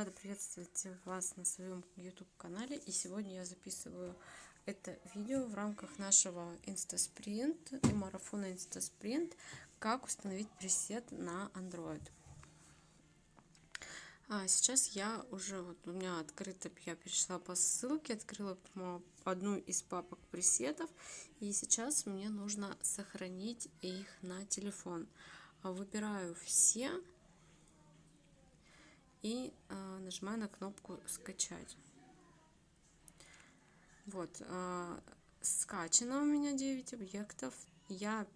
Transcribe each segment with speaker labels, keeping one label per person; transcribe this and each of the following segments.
Speaker 1: рада приветствовать вас на своем YouTube канале. И сегодня я записываю это видео в рамках нашего InstaSprint и марафона InstaSprint, как установить пресет на Android. А сейчас я уже, вот у меня открыто, я перешла по ссылке, открыла одну из папок пресетов, и сейчас мне нужно сохранить их на телефон. Выбираю все и э, нажимаю на кнопку скачать. Вот, э, скачано у меня 9 объектов. Я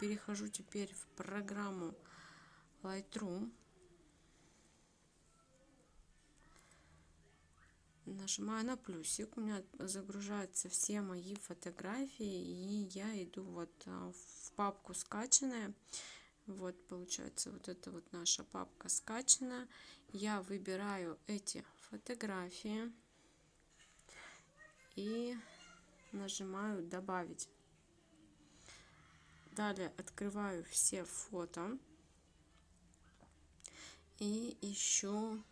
Speaker 1: перехожу теперь в программу Lightroom. Нажимаю на плюсик, у меня загружаются все мои фотографии, и я иду вот в папку скачанная. Вот получается вот это вот наша папка скачана. Я выбираю эти фотографии и нажимаю добавить. Далее открываю все фото и ищу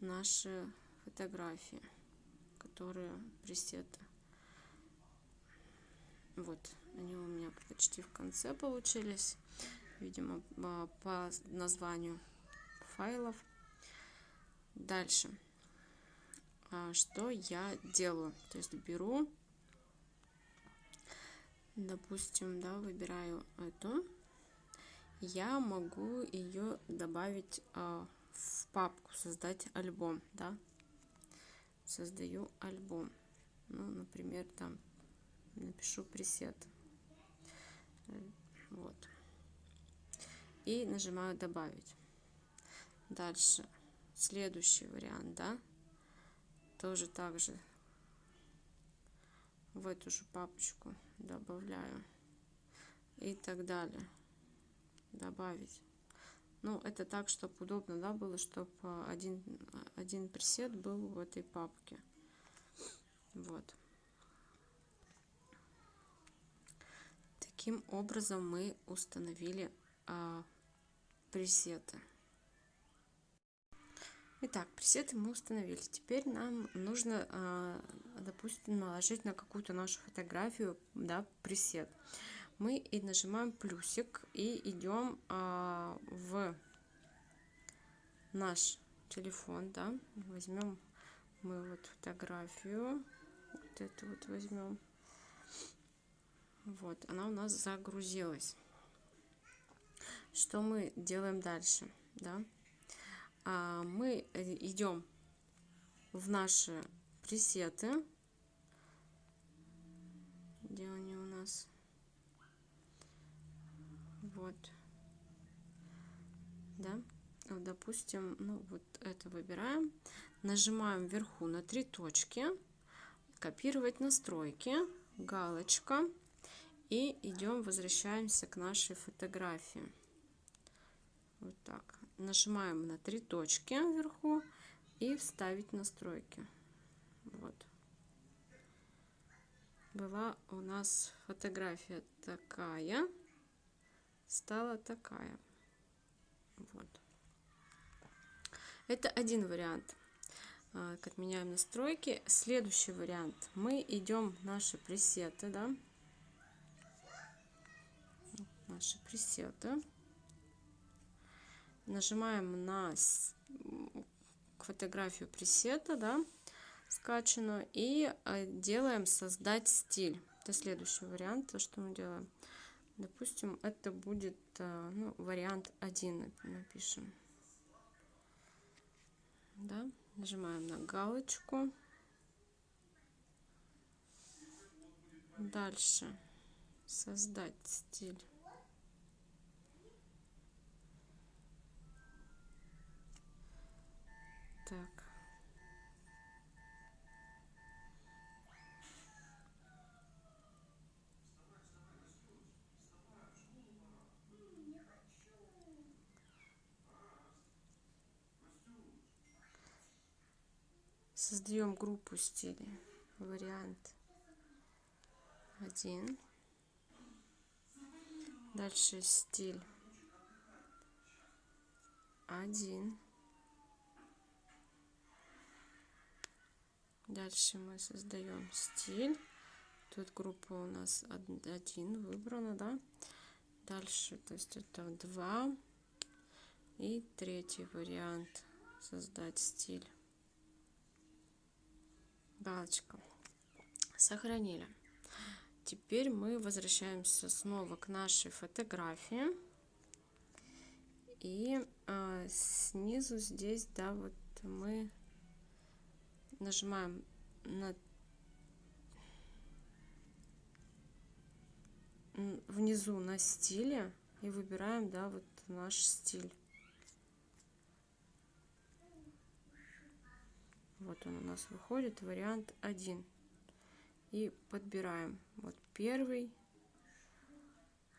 Speaker 1: наши фотографии, которые пресеты. Вот, они у меня почти в конце получились, видимо, по названию файлов. Дальше. А, что я делаю? То есть беру, допустим, да, выбираю эту. Я могу ее добавить а, в папку, создать альбом, да. Создаю альбом. Ну, например, там напишу пресет. Э, вот. И нажимаю добавить. Дальше. Следующий вариант, да. Тоже так же в эту же папочку добавляю. И так далее. Добавить. Ну, это так, чтобы удобно, да, было, чтобы один, один пресет был в этой папке. Вот. Таким образом мы установили а, пресеты. Итак, пресеты мы установили. Теперь нам нужно, а, допустим, наложить на какую-то нашу фотографию да, пресет. Мы и нажимаем плюсик и идем а, в наш телефон, да, возьмем мы вот фотографию, вот эту вот возьмем, вот, она у нас загрузилась. Что мы делаем дальше? Да? А мы идем в наши пресеты. Где они у нас? Вот. Да? Допустим, ну вот это выбираем. Нажимаем вверху на три точки. Копировать настройки. Галочка и идем, возвращаемся к нашей фотографии. Вот так. Нажимаем на три точки вверху и вставить настройки. Вот. Была у нас фотография такая, стала такая. Вот. Это один вариант. Так, отменяем настройки. Следующий вариант. Мы идем в наши пресеты, да, наши пресеты. Нажимаем на фотографию пресета, да, скачанную, и э, делаем создать стиль. Это следующий вариант, то, что мы делаем. Допустим, это будет э, ну, вариант 1, напишем. Да, нажимаем на галочку. Дальше создать стиль. Так. Создаем группу стилей. Вариант один. Дальше стиль один Дальше мы создаем стиль. Тут группа у нас один выбрана, да. Дальше, то есть это два. И третий вариант создать стиль. Галочка. Сохранили. Теперь мы возвращаемся снова к нашей фотографии. И э, снизу здесь, да, вот мы нажимаем на внизу на стиле и выбираем, да, вот наш стиль. Вот он у нас выходит, вариант 1. И подбираем вот первый,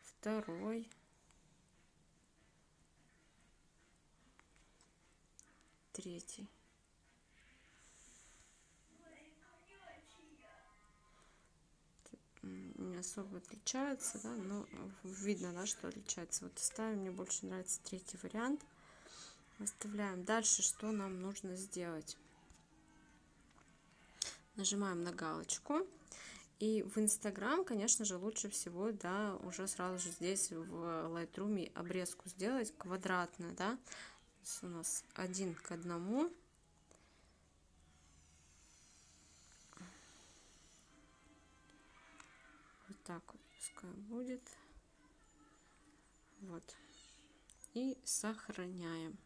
Speaker 1: второй, третий. Особо отличаются, да, но видно, да, что отличается. Вот ставим, мне больше нравится третий вариант. Выставляем. Дальше что нам нужно сделать? Нажимаем на галочку. И в Инстаграм, конечно же, лучше всего, да, уже сразу же здесь в Lightroom обрезку сделать квадратную, да. у нас один к одному. Так вот пускай будет. Вот. И сохраняем.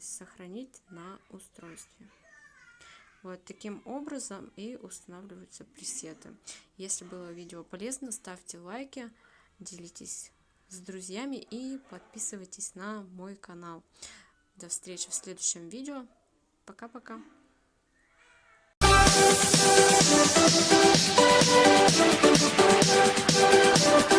Speaker 1: Сохранить на устройстве. Вот таким образом и устанавливаются пресеты. Если было видео полезно, ставьте лайки, делитесь с друзьями и подписывайтесь на мой канал. До встречи в следующем видео. Пока-пока. Thank you.